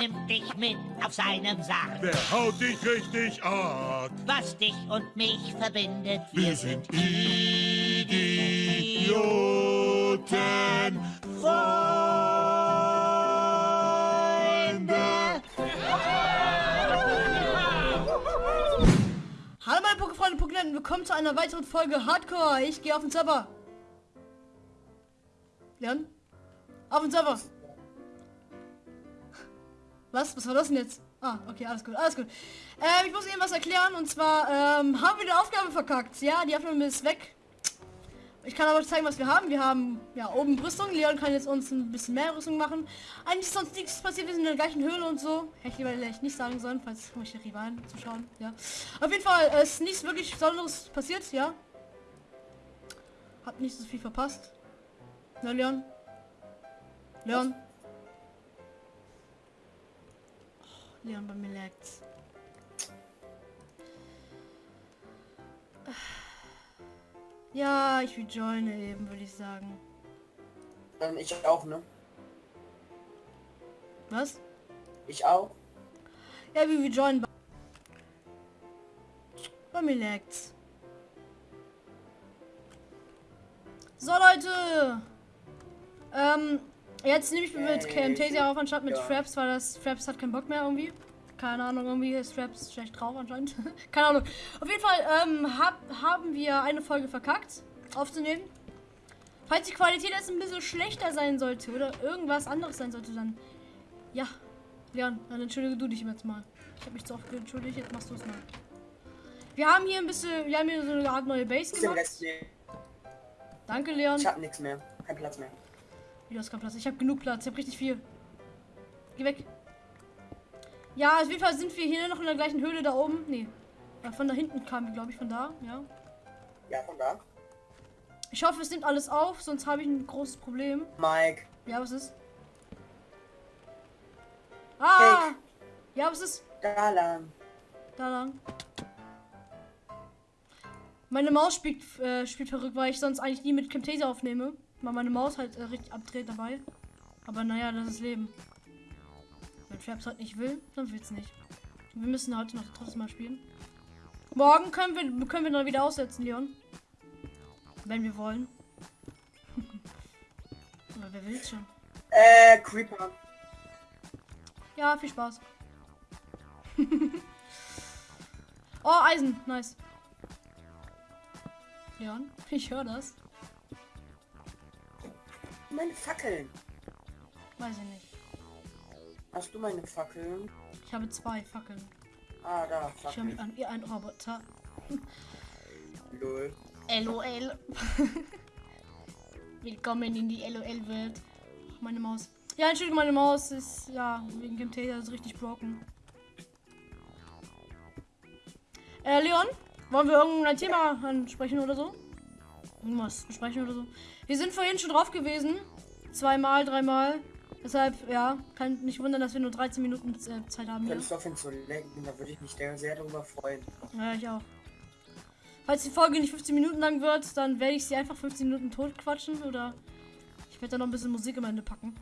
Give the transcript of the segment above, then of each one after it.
nimmt dich mit auf seinem Sarg. Wer haut dich richtig ab? Was dich und mich verbindet, Wir sind Idioten. Freunde. Hallo meine Pokefreunde Pokéland, willkommen zu einer weiteren Folge Hardcore. Ich gehe auf den Server. Leon? Auf den Server. Was? Was war das denn jetzt? Ah, okay, alles gut, alles gut. Ähm, ich muss Ihnen was erklären und zwar ähm, haben wir die Aufgabe verkackt. Ja, die Aufnahme ist weg. Ich kann aber zeigen, was wir haben. Wir haben ja oben Rüstung. Leon kann jetzt uns ein bisschen mehr Rüstung machen. Eigentlich ist sonst nichts passiert. Wir sind in der gleichen Höhle und so. Hätte ich lieber vielleicht nicht sagen sollen, falls ich die Rivalen zuschauen. Ja. Auf jeden Fall ist nichts wirklich Besonderes passiert. Ja. Hab nicht so viel verpasst. Na Leon. Leon. Oh, Leon bei mir lagt's. Ja, ich rejoine eben, würde ich sagen. Ähm, ich auch, ne? Was? Ich auch. Ja, wir rejoinen. Bei mir lagt's. So Leute! Ähm, jetzt nehme ich mit Camtasia auf anstatt mit ja. Fraps, weil das Fraps hat keinen Bock mehr irgendwie. Keine Ahnung, irgendwie ist Fraps schlecht drauf anscheinend. Keine Ahnung. Auf jeden Fall ähm, hab, haben wir eine Folge verkackt aufzunehmen. Falls die Qualität jetzt ein bisschen schlechter sein sollte oder irgendwas anderes sein sollte, dann ja. Leon, dann entschuldige du dich jetzt mal. Ich habe mich zu oft entschuldigt, jetzt machst du es mal. Wir haben hier ein bisschen, wir haben hier so eine Art neue Base gemacht. Danke, Leon. Ich hab nichts mehr. Kein Platz mehr. Wie, du hast keinen Platz. Ich habe genug Platz. Ich habe richtig viel. Geh weg. Ja, auf jeden Fall sind wir hier noch in der gleichen Höhle da oben. Nee. Äh, Von da hinten kamen wir, glaube ich, von da. Ja. Ja, von da. Ich hoffe, es nimmt alles auf, sonst habe ich ein großes Problem. Mike. Ja, was ist? Ah! Hey. Ja, was ist? Da lang. Da lang. Meine Maus spielt, äh, spielt verrückt, weil ich sonst eigentlich nie mit Camtasia aufnehme. Weil meine Maus halt äh, richtig abdreht dabei. Aber naja, das ist Leben. Wenn Traps halt nicht will, dann will's nicht. Wir müssen heute noch trotzdem mal spielen. Morgen können wir, können wir dann wieder aussetzen, Leon. Wenn wir wollen. Aber wer will schon? Äh, Creeper. Ja, viel Spaß. oh, Eisen. Nice. Leon, ich höre das. Meine Fackeln. Weiß ich nicht. Hast du meine Fackeln? Ich habe zwei Fackeln. Ah, da. Ich höre mich Fackeln. an wie ein Roboter. Lol. LOL. Willkommen in die LOL-Welt. Meine Maus. Ja, Entschuldigung, meine Maus ist, ja, wegen Camtasia ist richtig broken. Äh, Leon, wollen wir irgendein Thema ansprechen oder so? Irgendwas besprechen oder so? Wir sind vorhin schon drauf gewesen. Zweimal, dreimal. Deshalb, ja, kann nicht wundern, dass wir nur 13 Minuten äh, Zeit haben hier. Könntest du aufhören zu lenken, da würde ich mich sehr darüber freuen. Ja, ich auch. Falls die Folge nicht 15 Minuten lang wird, dann werde ich sie einfach 15 Minuten tot quatschen oder ich werde da noch ein bisschen Musik am Ende packen.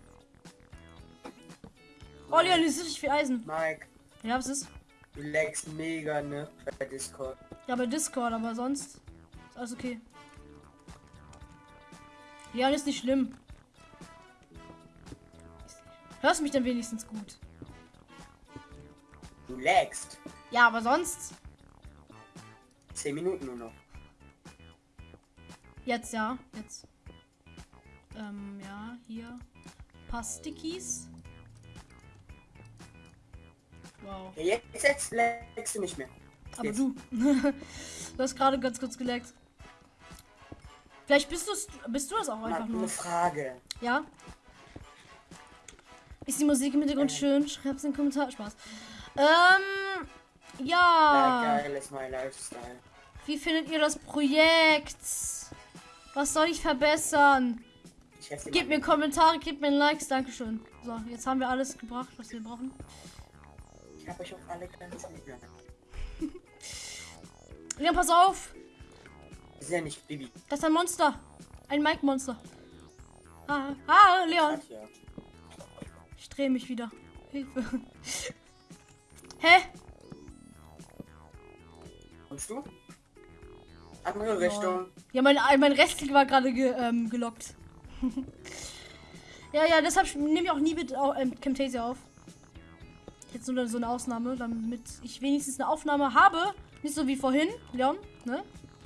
Oh, Leon, hier ist richtig viel Eisen. Mike, Ja, was ist? du lagst mega, ne? Bei Discord. Ja, bei Discord, aber sonst ist alles okay. Leon ist nicht schlimm. Hörst du mich denn wenigstens gut? Du lagst. Ja, aber sonst? 10 Minuten nur noch. Jetzt ja, jetzt. Ähm, ja, hier. Paar Stickies. Wow. Ja, jetzt, jetzt lagst du nicht mehr. Aber Jetzt. du. du hast gerade ganz kurz geleckt. Vielleicht bist du bist du das auch einfach Mal nur. eine Frage. Ja? Ist die Musik im Hintergrund schön? Schreib's in den Kommentar. Spaß. Ähm. Ja. Ja. geil ist mein Lifestyle. Wie findet ihr das Projekt? Was soll ich verbessern? Gebt mir Kommentare, gebt mir Likes. Dankeschön. So, jetzt haben wir alles gebracht, was wir brauchen. Ich habe euch auch alle ganz lieb. Leon, pass auf. Das ist ja nicht Bibi. Das ist ein Monster. Ein Mike-Monster. Ah, ah, Leon. Ich drehe mich wieder. Hilfe. Hä? Kommst du? Andere Richtung. Ja, mein, mein Restklick war gerade ge, ähm, gelockt. ja, ja, deshalb nehme ich auch nie mit, au- äh, Camtasia auf. Jetzt nur so eine Ausnahme, damit ich wenigstens eine Aufnahme habe. Nicht so wie vorhin, Leon, ne?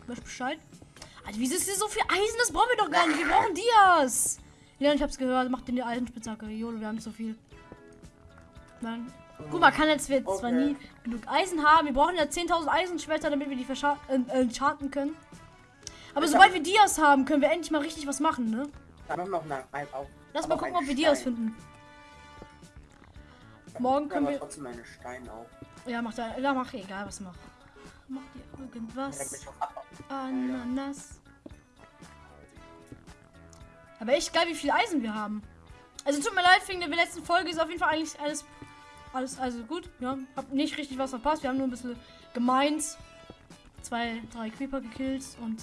Weiß Bescheid. Alter, wieso ist hier so viel Eisen? Das brauchen wir doch gar nicht. Wir brauchen Dias. Leon, ich hab's gehört. Mach dir die Eisenspitzhacke. Jolo, wir haben zu viel. Nein. Guck mal, kann jetzt wir zwar Okay. nie genug Eisen haben. Wir brauchen ja 10.000 Eisenschwerter, damit wir die verscha- äh, äh, können. Aber Ich sobald wir Dias haben, können wir endlich mal richtig was machen, ne? Da noch ein, auch. Lass mal gucken, ob wir Dias Stein. finden. Morgen können wir. trotzdem meine Steine auch. Ja, mach da. Ja, mach egal, was mach. Mach dir irgendwas. Ananas. Aber echt geil, wie viel Eisen wir haben. Also tut mir leid, wegen der letzten Folge ist auf jeden Fall eigentlich alles, alles also gut. Ja, hab nicht richtig was verpasst. Wir haben nur ein bisschen gemeint. Zwei, drei Creeper gekillt und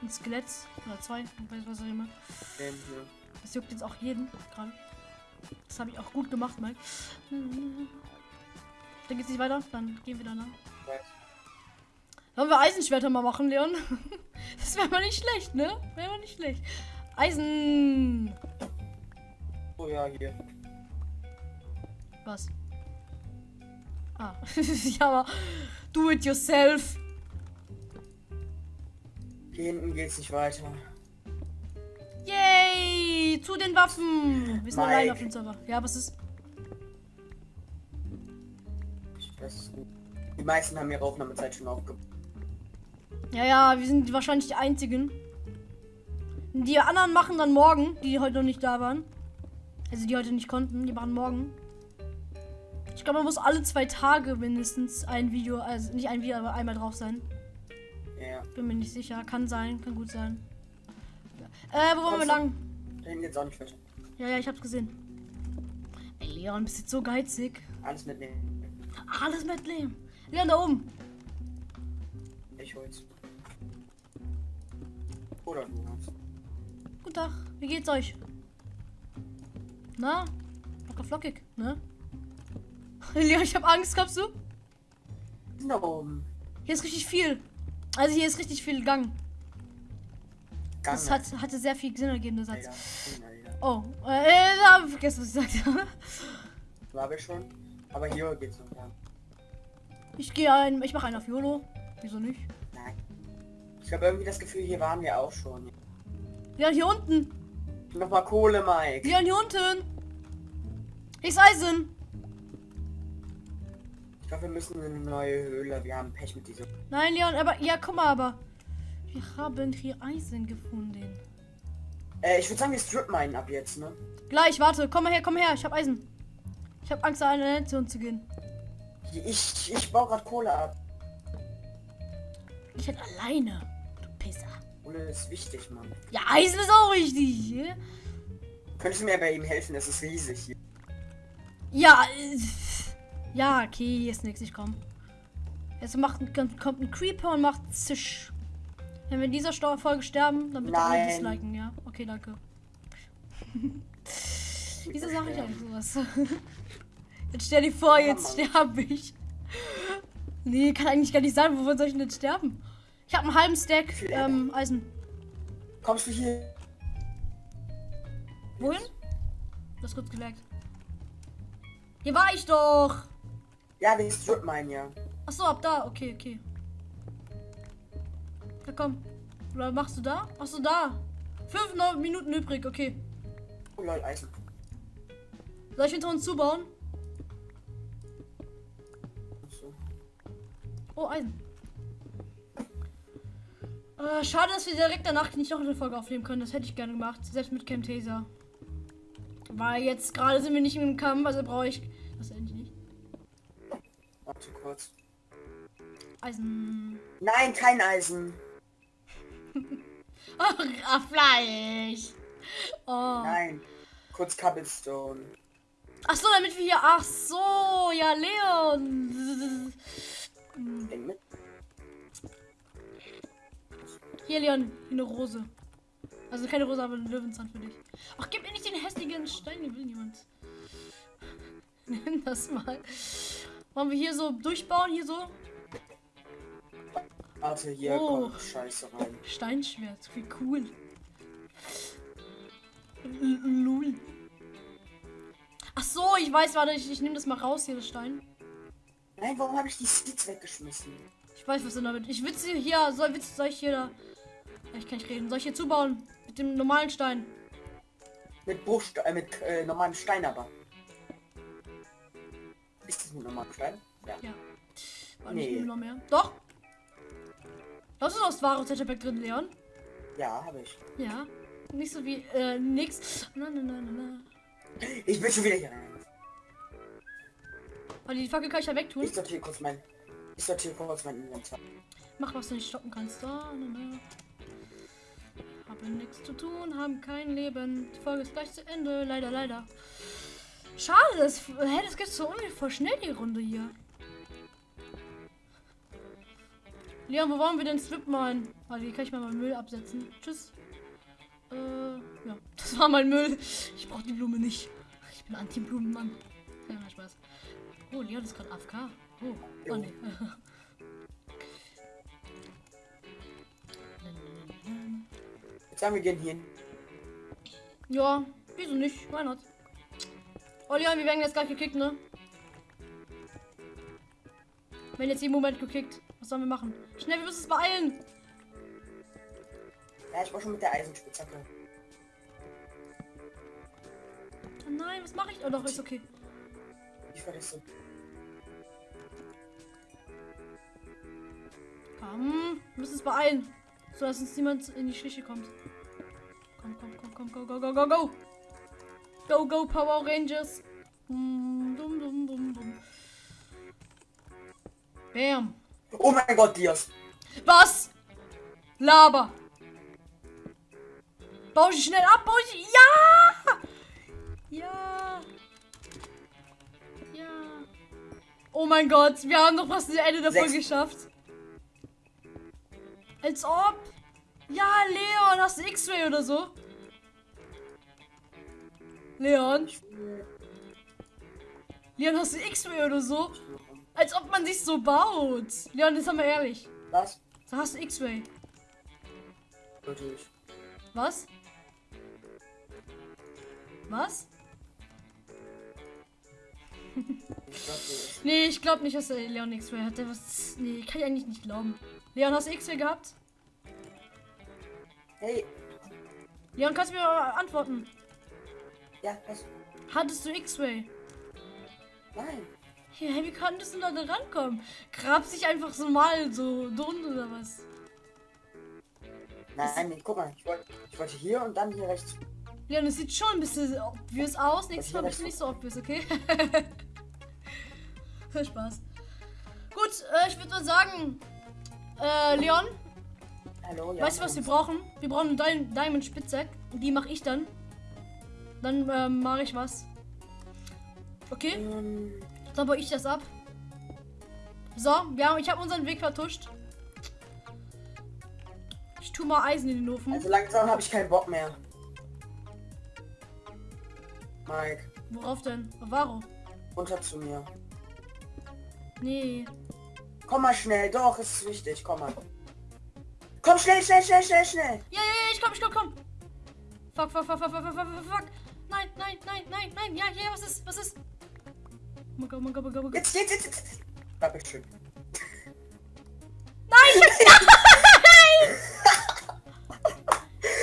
ein Skelett. Oder zwei, ich weiß was auch immer. Das juckt jetzt auch jeden gerade. Das habe ich auch gut gemacht, Mike. Dann geht's nicht weiter, dann gehen wir danach. Weiß. Wollen wir Eisenschwerter mal machen, Leon? Das wäre mal nicht schlecht, ne? Wäre mal nicht schlecht. Eisen. Oh ja, hier. Was? Ah. ja, aber do it yourself. Hier hinten geht's nicht weiter. Yay! Zu den Waffen. Wir sind Mike. allein auf dem Server. Ja, was ist? Ich weiß es nicht. Die meisten haben ihre Aufnahmezeit schon aufgebaut. Ja, ja, wir sind wahrscheinlich die einzigen. Die anderen machen dann morgen, die heute noch nicht da waren. Also die heute nicht konnten, die machen morgen. Ich glaube, man muss alle zwei Tage mindestens ein Video, also nicht ein Video, aber einmal drauf sein. Ja. Bin mir nicht sicher. Kann sein, kann gut sein. Äh, wo wollen wir lang? Hinten geht's auch nicht weiter. Ja, ja, ich hab's gesehen. Ey, Leon, bist jetzt so geizig. Alles mitnehmen. Alles mitnehmen. Leon, da oben. Ich hol's. Oder du hast. Guten Tag, wie geht's euch? Na? Locker flockig, ne? Leon, ich hab Angst, glaubst du? Oben. Hier ist richtig viel. Also hier ist richtig viel Gang. Gang. Das hat, hatte sehr viel Sinn ergeben, der Satz. Alter. Alter. Oh, äh, da hab ich vergessen, was ich gesagt habe. War wir schon. Aber hier geht's noch lang. Ich gehe ein, ich mache einen auf YOLO. Wieso nicht? Nein. Ich habe irgendwie das Gefühl, hier waren wir auch schon. Leon, hier unten. Nochmal Kohle, Mike. Leon, hier unten. Ist Eisen. Ich glaube, wir müssen in eine neue Höhle. Wir haben Pech mit dieser. Nein, Leon, aber, ja, guck mal, aber. Wir haben hier Eisen gefunden. Äh, ich würde sagen, wir strip meinen ab jetzt, ne? Gleich, warte, komm mal her, komm her, ich hab Eisen. Ich hab Angst, da eine Nation zu gehen. Ich, ich baue gerade Kohle ab. Ich halt alleine, du Pisser. Kohle ist wichtig, Mann. Ja, Eisen ist auch wichtig. ja? Könntest du mir bei ihm helfen? Es ist riesig hier. Ja, äh, ja, okay, hier ist nichts, ich komm. Jetzt macht, kommt ein Creeper und macht Zisch. Wenn wir in dieser Stau- Folge sterben, dann bitte alle disliken, ja? Okay, danke. Wieso sage ich eigentlich sowas? Jetzt stell dir vor, jetzt sterbe ich. Nee, kann eigentlich gar nicht sein. Wovon soll ich denn jetzt sterben? Ich habe einen halben Stack ähm, Eisen. Kommst du hier? Wohin? Das kurz gelaggt. Hier war ich doch. Ja, wir strip meinen, ja. Ach so, ab da. Okay, okay. Ja, komm. Oder machst du da? Machst du da? Fünf Minuten übrig, okay. Oh lol, Eisen. Soll ich hinter uns zubauen? So. Oh, Eisen. Äh, schade, dass wir direkt danach nicht noch eine Folge aufnehmen können. Das hätte ich gerne gemacht. Selbst mit Camtasia. Weil jetzt gerade sind wir nicht im Kampf, also brauche ich das endlich nicht. Warte kurz. Eisen. Nein, kein Eisen. Ach, ah, Fleisch. Oh. Nein. Kurz Cobblestone. Ach so, damit wir hier. Ach so, ja, Leon. Denk mit. Hier, Leon, eine Rose. Also keine Rose, aber eine Löwenzahn für dich. Ach, gib mir nicht den hässlichen Stein, den will niemand. Nimm das mal. Wollen wir hier so durchbauen? Hier so? Warte, hier Oh. kommt Scheiße rein. Steinschwert. Wie cool. Lul. Ach so, ich weiß, warte, ich, ich nehme das mal raus hier, das Stein. Nein, warum habe ich die Seeds weggeschmissen? Ich weiß, was denn damit. Ich will sie hier, soll, willst- soll ich hier da. Ich kann nicht reden. Soll ich hier zubauen? Mit dem normalen Stein. Mit Bruchstein, äh, mit äh, normalem Stein aber. Ist das mit normalem Stein? Ja. Ja. War nicht Nee. noch mehr. Doch! Was ist aus wahre Zettelback drin, Leon? Ja, habe ich. Ja. Nicht so wie, äh, nix. Na, na, na, na, na. Ich bin schon wieder hier. Aber die Fackel kann ich ja wegtun. Ich sortiere kurz mein. Ich sortiere kurz mein Inventar. Mach, was du nicht stoppen kannst. Da, na, na. Haben nichts zu tun, haben kein Leben. Die Folge ist gleich zu Ende. Leider, leider. Schade, das, hä, das geht so voll schnell, die Runde hier. Leon, wo wollen wir denn Strip malen? Warte, hier kann ich mal meinen Müll absetzen. Tschüss. Äh, ja, das war mein Müll. Ich brauche die Blume nicht. Ich bin Anti-Blumenmann. Ja, Spaß. Oh, Leon ist gerade AFK. Oh, oh nee. sagen wir gehen hier hin. Ja, wieso nicht? Why not? Oh Leon, wir werden jetzt gleich gekickt, ne? Werden jetzt jeden Moment gekickt. Was sollen wir machen? Schnell, wir müssen es beeilen. Ja, ich war schon mit der Eisenspitzhacke. Oh nein, was mache ich? Oh doch, ist okay. Ich vergesse. Komm, wir müssen es beeilen. So dass uns niemand in die Schliche kommt. Komm, komm, komm, komm, go, go, go, go, go. Go, go, Power Rangers. Dum, dum, dum, dum, dum. Bam. Oh mein Gott, Dias. Was? Laber. Bau sie schnell ab, bau sie. Ja! Ja. Ja. Oh mein Gott, wir haben doch fast das Ende der Sechs. Geschafft. Als ob. Ja, Leon, hast du X-Ray oder so? Leon? Leon, hast du X-Ray oder so? Als ob man sich so baut. Leon, jetzt haben wir ehrlich. Was? Da hast du X-Ray. Natürlich. Was? Was? Ich glaub, Nee, ich glaube nicht, dass der Leon X-Ray hat. Der was. Nee, kann ich eigentlich nicht glauben. Leon, hast du X-Ray gehabt? Hey, Leon, kannst du mir antworten? ja, was? Hattest du X-Ray? Nein. Ja, hey, wie konntest du da rankommen? Grab sich einfach so mal so drunter oder was? Nein, nee, guck mal. Ich wollte, ich wollte hier und dann hier rechts. Leon, es sieht schon ein bisschen obvious aus. Nächstes Mal hier bitte nicht so obvious, okay? Viel Spaß. Gut, äh, ich würde mal sagen, äh, Leon, Hallo, ja. weißt du, was wir brauchen? Wir brauchen einen Di Diamond Spitzhack. Die mache ich dann. Dann ähm, mache ich was. Okay, Ähm, dann baue ich das ab. So, wir haben, ich habe unseren Weg vertuscht. Ich tue mal Eisen in den Ofen. also langsam habe ich keinen Bock mehr. Mike, Worauf denn? Varo? runter zu mir. Nee. Komm mal schnell, doch, es ist wichtig, komm mal. Komm schnell, schnell, schnell, schnell, schnell. Ja, ja, ja, ich komm, ich komm, komm. Fuck, fuck, fuck, fuck, fuck, fuck, fuck, fuck. Nein, nein, nein, nein, nein. Ja, ja, was ist, was ist? Oh mein Gott, oh mein Gott, oh mein Gott, oh mein Gott. Jetzt, jetzt, jetzt, jetzt. Dankeschön.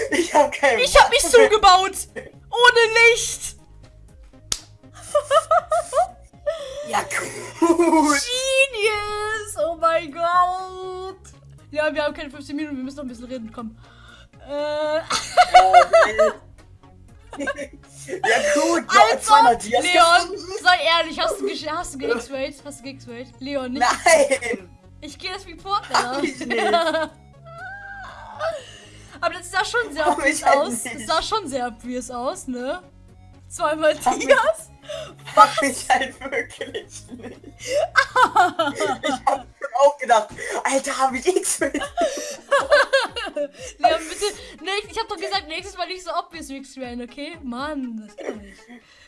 Ich hab keinen Ich hab mich zugebaut. Ohne Licht. Ja, gut. Genius. Oh mein Gott. Ja, wir haben keine 15 Minuten, wir müssen noch ein bisschen reden. Komm. Äh, ja, gut. Ja, also, zweimal Dias Leon, sei ehrlich, hast du, hast du ge-X-Rayed? Hast du ge-X-Rayed? Leon, nicht. Nein. Ich gehe das Report, nicht. Aber das sah schon sehr obvious halt aus. nicht. Das sah schon sehr obvious aus, ne? Zweimal Hab ich- Dias. Mach ich halt wirklich nicht. Ich hab auch gedacht. Alter, hab ich X-Rated. Leon, bitte. Ne, ich hab doch gesagt, nächstes Mal nicht so obvious X-Rain, okay? Mann, das kann ich.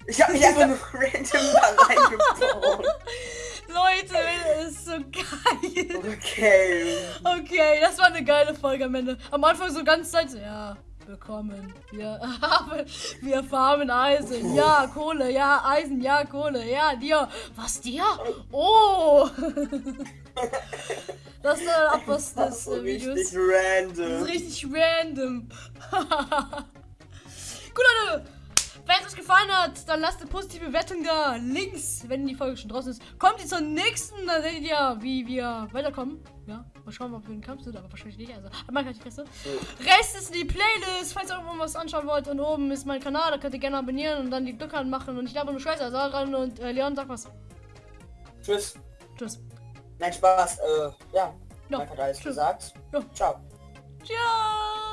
Ich hab mich einfach nur random da reingebaut. Leute, das ist so geil. Okay. Okay, das war eine geile Folge am Ende. Am Anfang so ganz Zeit, ja willkommen. Wir haben, wir farmen Eisen. Ja, Kohle, ja, Eisen, ja, Kohle, ja, dir. Was dir? Oh! Das ist der Abschluss Das des ist so äh, Videos. richtig Das random. ist richtig random. Gut, Leute. Wenn es euch gefallen hat, dann lasst eine positive Bewertung da. Links, wenn die Folge schon draußen ist. Kommt ihr zur nächsten, dann seht ihr, wie wir weiterkommen. Ja, mal schauen, ob wir in den Kampf sind, aber wahrscheinlich nicht. Also, man kann die Fresse. Rest ist die Playlist, falls ihr irgendwo was anschauen wollt. Und oben ist mein Kanal, da könnt ihr gerne abonnieren und dann die Glocke anmachen. Und ich glaube, nur Scheiße, also dran und äh, Leon, sag was. Tschüss. Tschüss. Nein, Spaß. Äh, ja. Ja, Mike hat alles tschüss. gesagt. Ja. Ciao. Ciao.